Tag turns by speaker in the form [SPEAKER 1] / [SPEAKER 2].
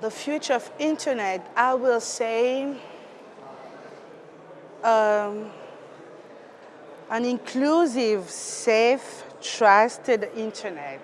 [SPEAKER 1] the future of internet, I will say um, an inclusive, safe, trusted internet.